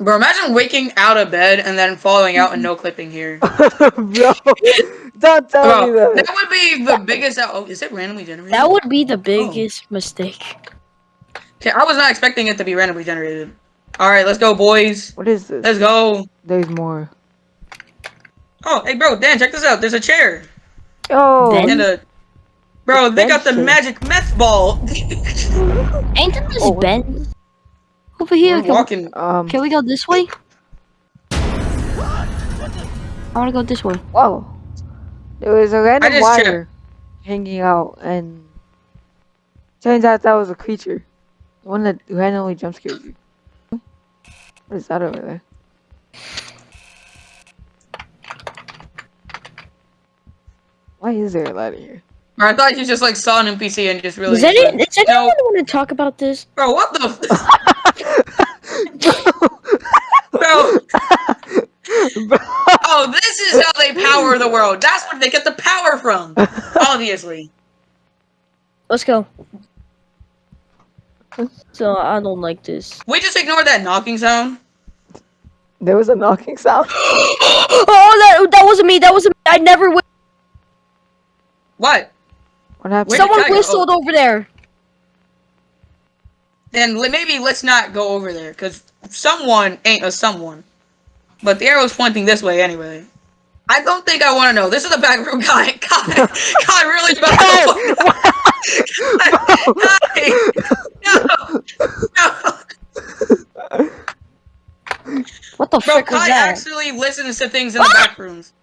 Bro, imagine waking out of bed and then falling out and no clipping here. Bro, don't tell Bro, me that. that would be the biggest. Oh, is it randomly generated? That would be the oh. biggest mistake. Okay, I was not expecting it to be randomly generated. All right, let's go, boys. What is this? Let's go. There's more. Oh, hey, bro, Dan, check this out. There's a chair Oh, Then- and a. Bro, they got the magic meth ball. Ain't this Oh, Ben? Over here. We're Can we, walking. um, can we go this way? I wanna go this way. whoa. There was a random just wire checked. hanging out, and turns out that was a creature. The one that randomly jump scared you. What is that over there? Why is there a ladder here? Bro, I thought you just like saw an NPC and just really. Does, any, does anyone want to talk about this? Bro, what the? F- bro. Oh, this is how they power the world. That's where they get the power from. Obviously. Let's go. So I don't like this. We just ignore that knocking sound. There was a knocking sound. oh, that that wasn't me. That wasn't me. I never. Wh- What? What happened? Where Someone Kai go? whistled over there. Then maybe let's not go over there, because someone ain't a someone. But the arrow's pointing this way anyway. I don't think I want to know. This is the back room guy. God, God, really about to No, no. What the Bro, frick was Kai that? actually listens to things in the ah! back rooms.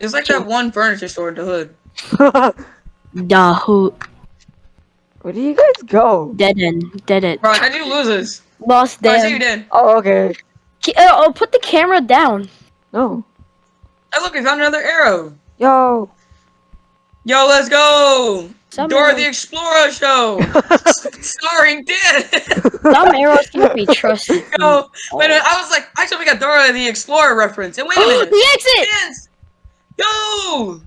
It's like that one furniture store in the hood. Nah, who? Where do you guys go? Dead end. Dead end. Bro, how'd you lose this? Lost Oh, I see you them. did. Oh, okay. Ki- uh, oh, put the camera down. No. Hey, look, we found another arrow. Yo. Yo, let's go! Some Dora arrows, the Explorer show! Starring Dan! some arrows can't be trusted. Yo, wait a minute, I was like, actually, we got Dora the Explorer reference. And wait a Oh, minute. the exit! Dance! Yo!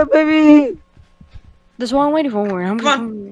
Yeah, baby. That's what I'm waiting for. I'm, Come on.